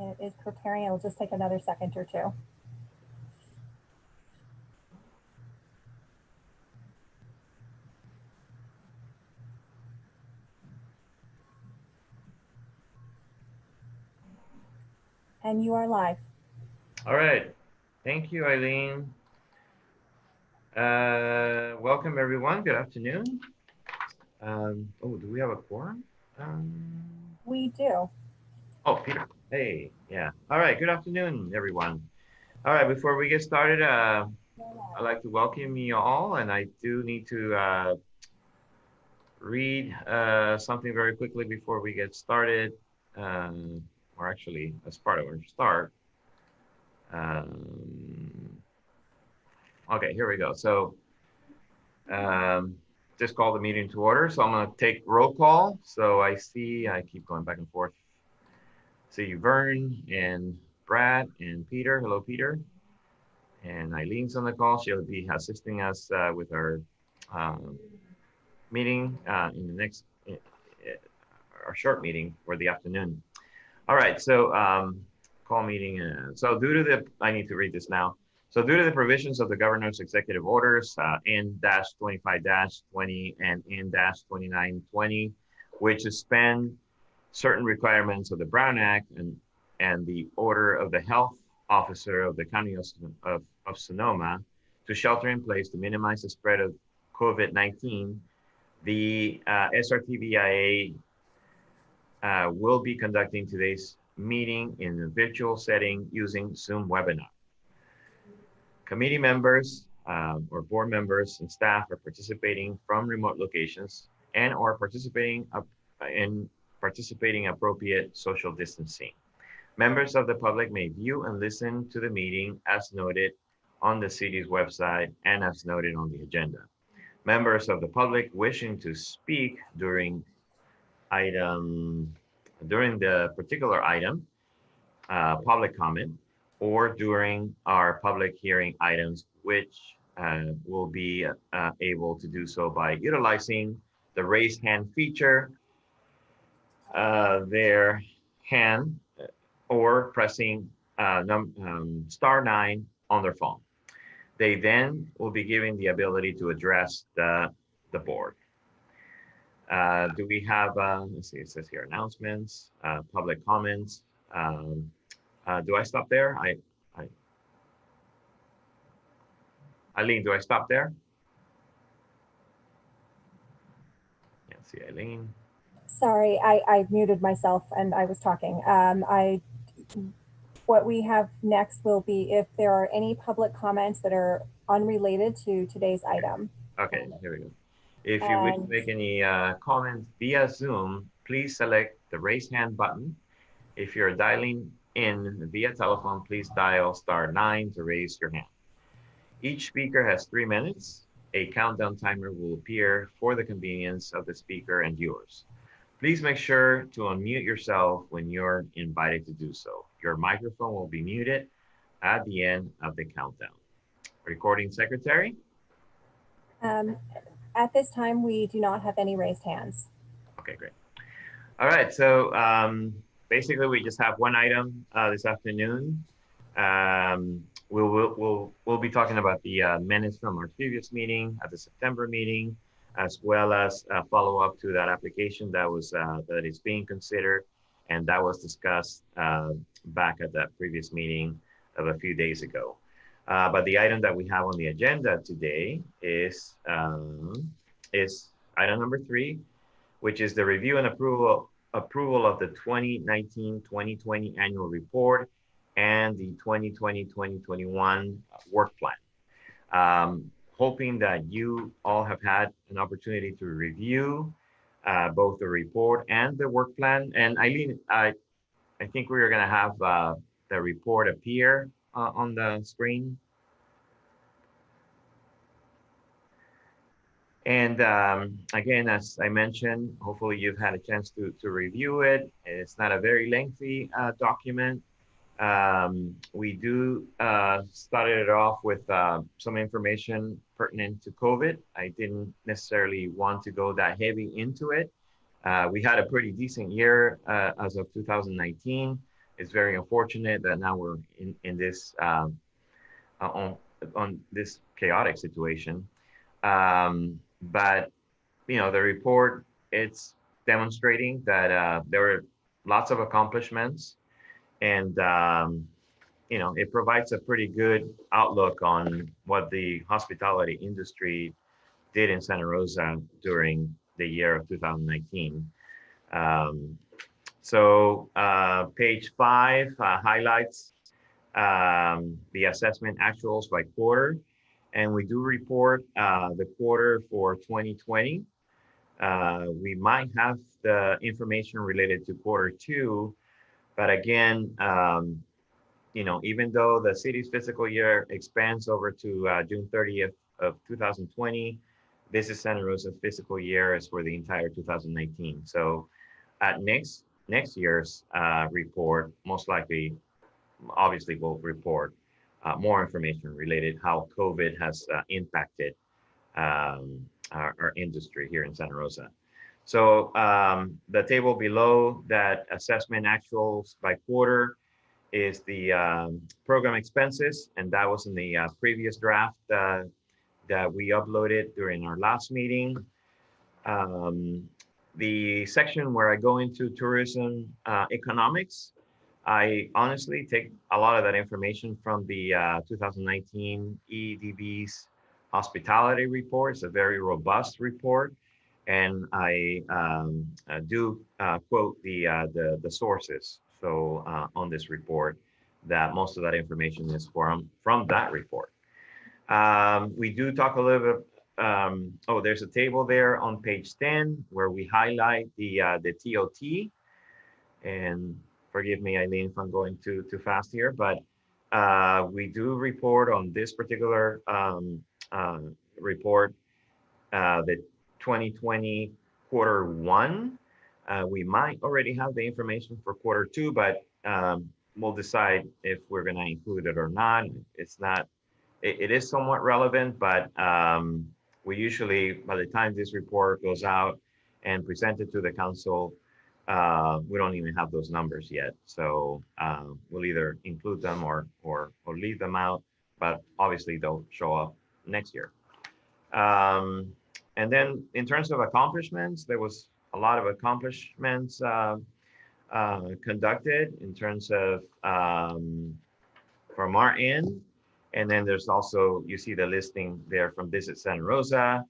It is preparing. It will just take another second or two. And you are live. All right. Thank you, Eileen. Uh, welcome, everyone. Good afternoon. Um, oh, do we have a quorum? Um, We do. Oh, Peter. Hey, yeah. All right. Good afternoon, everyone. All right. Before we get started, uh, I'd like to welcome you all, and I do need to uh, read uh, something very quickly before we get started, um, or actually, as part of our start. Um, okay, here we go. So, um, just call the meeting to order. So I'm going to take roll call. So I see, I keep going back and forth. See Vern and Brad and Peter. Hello, Peter. And Eileen's on the call. She'll be assisting us uh, with our um, meeting uh, in the next, uh, our short meeting for the afternoon. All right, so um, call meeting. Uh, so due to the, I need to read this now. So due to the provisions of the governor's executive orders, uh, N-25-20 and N-2920, which suspend certain requirements of the Brown Act and, and the order of the health officer of the county of, of, of Sonoma to shelter in place to minimize the spread of COVID-19, the uh, SRTBIA uh, will be conducting today's meeting in a virtual setting using Zoom webinar. Committee members um, or board members and staff are participating from remote locations and or participating up in participating appropriate social distancing. Members of the public may view and listen to the meeting as noted on the city's website and as noted on the agenda. Members of the public wishing to speak during item, during the particular item, uh, public comment, or during our public hearing items, which uh, will be uh, able to do so by utilizing the raise hand feature, uh, their hand, or pressing uh, um, star nine on their phone. They then will be given the ability to address the, the board. Uh, do we have, uh, let's see, it says here announcements, uh, public comments. Um, uh, do I stop there? I, I, Eileen, do I stop there? Can't see Eileen. Sorry, I, I muted myself and I was talking. Um, I, what we have next will be if there are any public comments that are unrelated to today's item. Okay, here we go. If you wish to make any uh, comments via Zoom, please select the raise hand button. If you're dialing in via telephone, please dial star nine to raise your hand. Each speaker has three minutes. A countdown timer will appear for the convenience of the speaker and viewers. Please make sure to unmute yourself when you're invited to do so. Your microphone will be muted at the end of the countdown. Recording secretary? Um, at this time, we do not have any raised hands. Okay, great. All right, so um, basically we just have one item uh, this afternoon. Um, we'll, we'll, we'll, we'll be talking about the uh, minutes from our previous meeting at the September meeting, as well as a follow up to that application that was uh, that is being considered and that was discussed uh, back at that previous meeting of a few days ago. Uh, but the item that we have on the agenda today is um, is item number three, which is the review and approval approval of the 2019-2020 annual report and the 2020-2021 work plan. Um, hoping that you all have had an opportunity to review uh, both the report and the work plan. And Eileen, I, I think we are going to have uh, the report appear uh, on the screen. And um, again, as I mentioned, hopefully you've had a chance to, to review it. It's not a very lengthy uh, document. Um, we do uh, started it off with uh, some information pertinent to COVID. I didn't necessarily want to go that heavy into it. Uh, we had a pretty decent year uh, as of 2019. it's very unfortunate that now we're in, in this, um, uh, on, on this chaotic situation. Um, but, you know, the report, it's demonstrating that uh, there were lots of accomplishments and, um, you know, it provides a pretty good outlook on what the hospitality industry did in Santa Rosa during the year of 2019. Um, so uh, page five uh, highlights um, the assessment actuals by quarter. And we do report uh, the quarter for 2020. Uh, we might have the information related to quarter two, but again, um, you know, even though the city's fiscal year expands over to uh, June 30th of 2020, this is Santa Rosa's fiscal year is for the entire 2019. So at next next year's uh, report, most likely, obviously, will report uh, more information related how COVID has uh, impacted um, our, our, industry here in Santa Rosa. So um, the table below that assessment actuals by quarter is the um, program expenses, and that was in the uh, previous draft uh, that we uploaded during our last meeting. Um, the section where I go into tourism uh, economics, I honestly take a lot of that information from the uh, 2019 EDB's hospitality report. It's a very robust report. And I um, uh, do uh, quote the, uh, the, the sources. So on this report, that most of that information is from, from that report. Um, we do talk a little bit um, oh, there's a table there on page 10 where we highlight the uh, the TOT. And forgive me, Eileen, if I'm going too too fast here, but uh, we do report on this particular um, uh, report the 2020 quarter one. Uh, we might already have the information for quarter two, but um, we'll decide if we're going to include it or not. It's not. it, it is somewhat relevant, but um, we usually, by the time this report goes out and presented to the council, uh, we don't even have those numbers yet. So uh, we'll either include them or, or, or leave them out, but obviously they'll show up next year. Um, and then in terms of accomplishments, there was a lot of accomplishments uh, uh conducted in terms of um, from our end. And then there's also, you see the listing there from Visit Santa Rosa.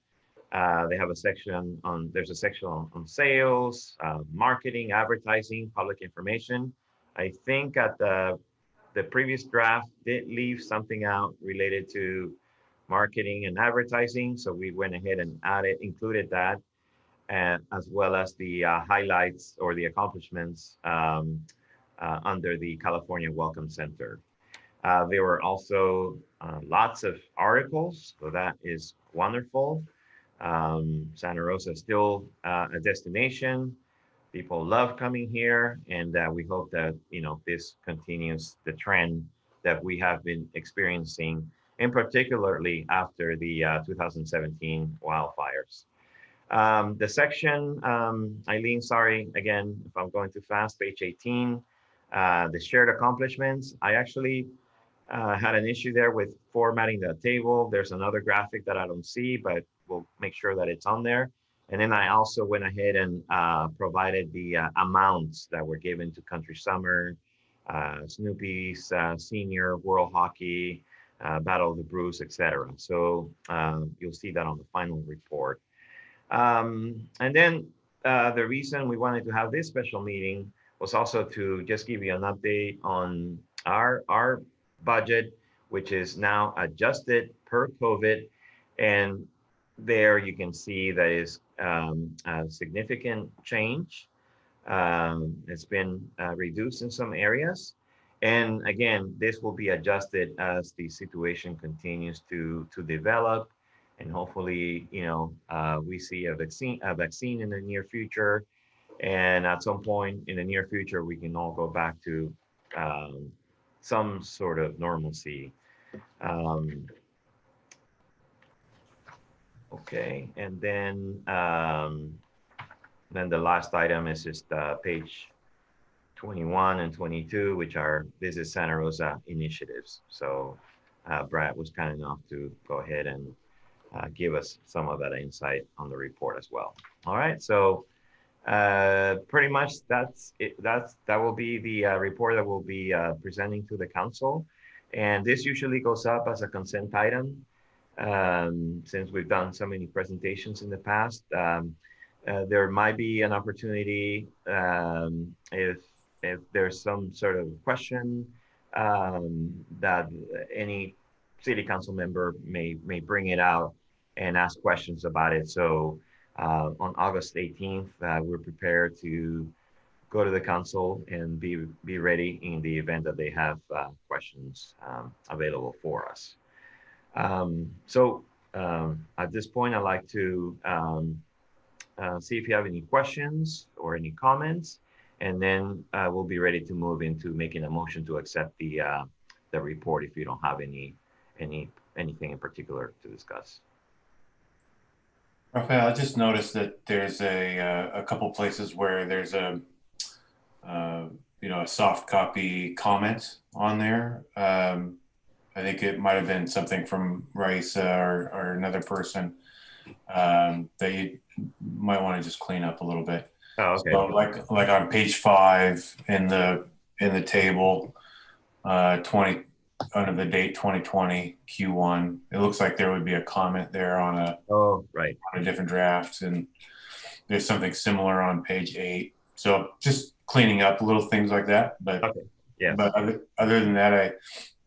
Uh, they have a section on, there's a section on, on sales, uh, marketing, advertising, public information. I think at the, the previous draft did leave something out related to marketing and advertising. So we went ahead and added, included that, and as well as the uh, highlights or the accomplishments um, uh, under the California Welcome Center. Uh, there were also uh, lots of articles, so that is wonderful. Um, Santa Rosa is still uh, a destination. People love coming here, and uh, we hope that you know this continues the trend that we have been experiencing, and particularly after the uh, 2017 wildfires. Um, the section, um, Eileen, sorry again if I'm going too fast, page 18, uh, the shared accomplishments. I actually uh, had an issue there with formatting the table. There's another graphic that I don't see, but we'll make sure that it's on there. And then I also went ahead and uh, provided the uh, amounts that were given to Country Summer, uh, Snoopy's uh, Senior, World Hockey, uh, Battle of the Brews, etc. So um, you'll see that on the final report. Um, and then the reason we wanted to have this special meeting was also to just give you an update on our our budget, which is now adjusted per COVID. And there you can see that is um, a significant change. Um, it's been uh, reduced in some areas. And again, this will be adjusted as the situation continues to, to develop. And hopefully, you know, uh, we see a vaccine, a vaccine in the near future. And at some point in the near future, we can all go back to um, some sort of normalcy. Um, okay, and then um, then the last item is just uh, page 21 and 22, which are Visit Santa Rosa initiatives. So uh, Brad was kind enough to go ahead and uh, give us some of that insight on the report as well. All right, so uh, pretty much that's it. That's that will be the uh, report that we'll be uh, presenting to the council, and this usually goes up as a consent item. Um, since we've done so many presentations in the past, um, uh, there might be an opportunity um, if if there's some sort of question um, that any city council member may may bring it out and ask questions about it. So uh, on August 18th, uh, we're prepared to go to the council and be be ready in the event that they have uh, questions um, available for us. Um, so um, at this point, I'd like to um, uh, see if you have any questions or any comments, and then uh, we'll be ready to move into making a motion to accept the uh, the report if you don't have any any anything in particular to discuss. Rafael, I just noticed that there's a, uh, a couple places where there's a, uh, you know, a soft copy comment on there. Um, I think it might have been something from Raisa or, or another person um, that you might want to just clean up a little bit. Oh, okay. So like like on page five in the in the table, uh, 20 under the date 2020 Q1, it looks like there would be a comment there on a Oh, right. on a different draft, and there's something similar on page eight. So just cleaning up little things like that. But Okay. Yes. but other, other than that, I,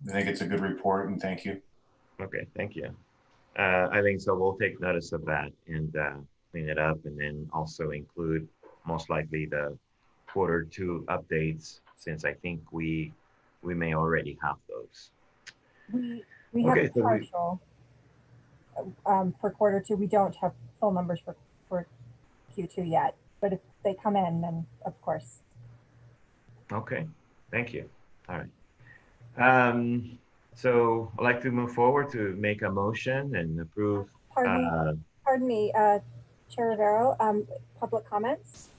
I think it's a good report, and thank you. Okay, thank you. Uh, I think so. We'll take notice of that and uh, clean it up, and then also include most likely the quarter two updates, since I think we we may already have those. We, we have Okay, a so we- partial um, for quarter two. We don't have full numbers for, for Q2 yet, but if they come in, then of course. Okay, thank you. All right. Um, so I'd like to move forward to make a motion and approve. Pardon me, Uh, pardon me, uh, Chair Rivero, um, public comments.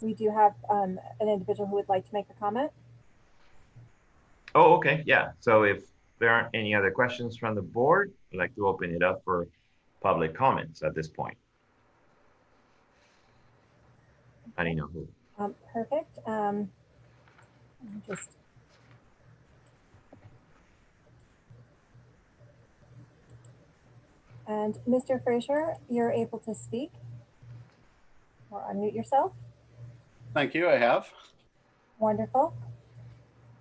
We do have, um, an individual who would like to make a comment. oh, okay, yeah. So if there aren't any other questions from the board, I'd like to open it up for public comments at this point. I don't know who. Um, perfect. Um, just. And Mr. Fraser, you're able to speak or unmute yourself. Thank you. I have. Wonderful.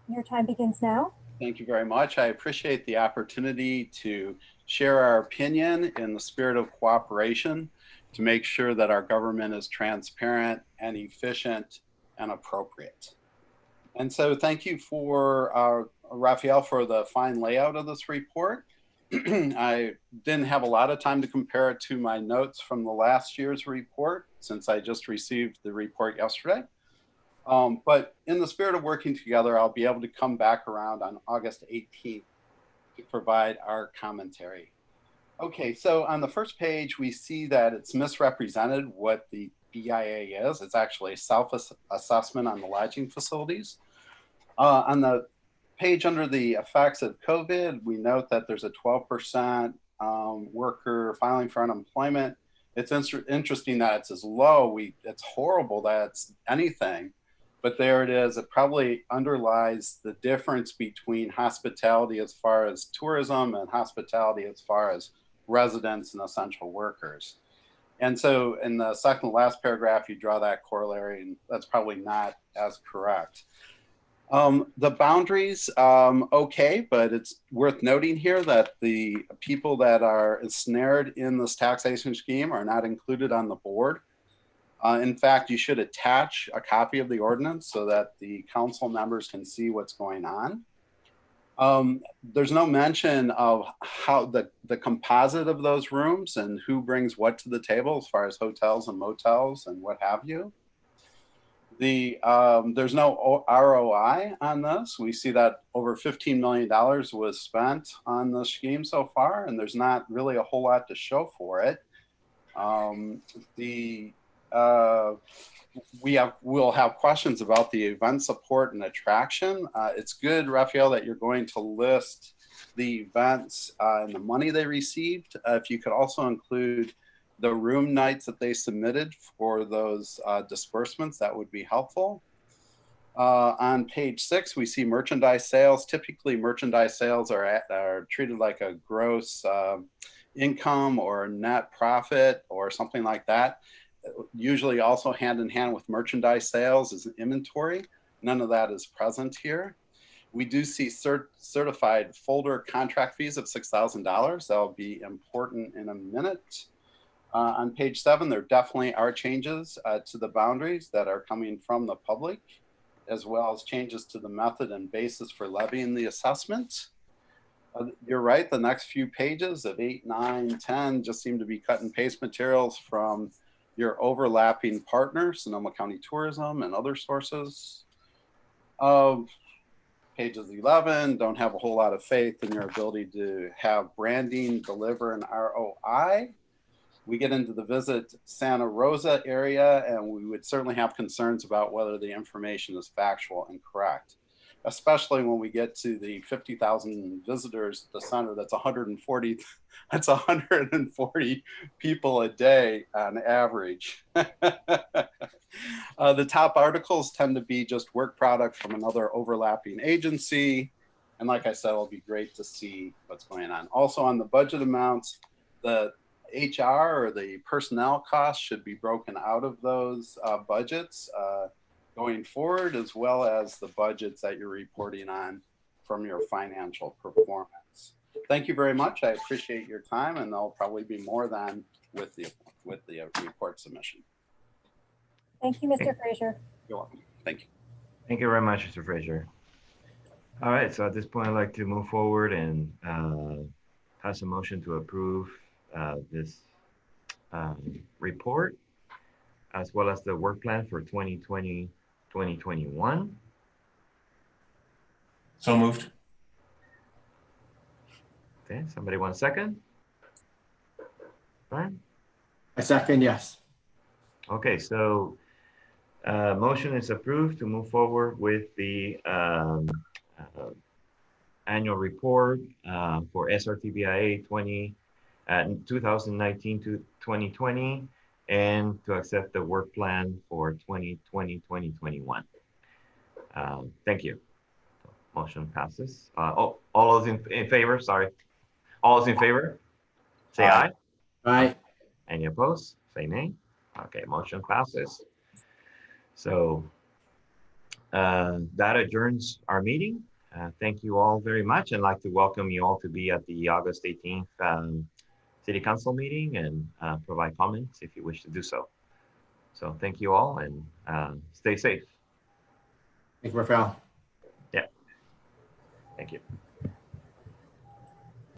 Your time begins now. Thank you very much. I appreciate the opportunity to share our opinion in the spirit of cooperation to make sure that our government is transparent and efficient and appropriate. And so thank you for uh, Raphael for the fine layout of this report. I didn't have a lot of time to compare it to my notes from the last year's report since I just received the report yesterday. Um, but in the spirit of working together, I'll be able to come back around on August 18th to provide our commentary. Okay, so on the first page, we see that it's misrepresented what the BIA is. It's actually a self-assessment on the lodging facilities. Uh, on the page under the effects of COVID, we note that there's a 12% um, worker filing for unemployment. It's inter- interesting that it's as low. We it's horrible that it's anything, but there it is. It probably underlies the difference between hospitality as far as tourism and hospitality as far as residents and essential workers. And so in the second last paragraph, you draw that corollary, and that's probably not as correct. Um, the boundaries, um, okay, but it's worth noting here that the people that are ensnared in this taxation scheme are not included on the board. Uh, in fact, you should attach a copy of the ordinance so that the council members can see what's going on. Um, there's no mention of how the, the composite of those rooms and who brings what to the table as far as hotels and motels and what have you. The um, there's no ROI on this. We see that over 15 million dollars was spent on the scheme so far, and there's not really a whole lot to show for it. Um, the uh, we have we'll have questions about the event support and attraction. Uh, it's good, Raphael, that you're going to list the events uh, and the money they received. Uh, if you could also include the room nights that they submitted for those uh, disbursements, that would be helpful. Uh, on page six, we see merchandise sales. Typically, merchandise sales are, at, are treated like a gross um income or net profit or something like that. Usually, also hand in hand with merchandise sales is inventory. None of that is present here. We do see cert certified folder contract fees of $6,000. That'll be important in a minute. Uh, on page seven, there definitely are changes uh, to the boundaries that are coming from the public as well as changes to the method and basis for levying the assessment. Uh, you're right, the next few pages of eight, nine, 10 just seem to be cut and paste materials from your overlapping partner, Sonoma County Tourism and other sources. Of pages 11, don't have a whole lot of faith in your ability to have branding, deliver an ROI we get into the visit Santa Rosa area, and we would certainly have concerns about whether the information is factual and correct, especially when we get to the 50,000 visitors at the center. That's 140. That's 140 people a day on average. uh, the top articles tend to be just work product from another overlapping agency. And like I said, it'll be great to see what's going on. Also on the budget amounts, the HR or the personnel costs should be broken out of those uh, budgets uh, going forward, as well as the budgets that you're reporting on from your financial performance. Thank you very much. I appreciate your time, and there'll probably be more than with the with the uh, report submission. Thank you, Mr. Frazier. You're welcome. Thank you. Thank you very much, Mr. Frazier. All right, so at this point, I'd like to move forward and uh, pass a motion to approve uh, this um, report, as well as the work plan for 2020, 2021. So moved. Okay, somebody want a second? Fine. I second, yes. Okay, so uh, motion is approved to move forward with the um, uh, annual report uh, for SRTBIA 20 uh, 2019 to 2020 and to accept the work plan for 2020 2021. Um, thank you. Motion passes. Uh, oh, all those in, in favor, sorry. All those in favor? Say aye. Aye. Any opposed? Say nay. Okay, motion passes. So uh, that adjourns our meeting. Uh, thank you all very much and like to welcome you all to be at the August 18th um, City Council meeting and uh, provide comments if you wish to do so. So thank you all and uh, stay safe. Thank you, Rafael. Yeah. Thank you.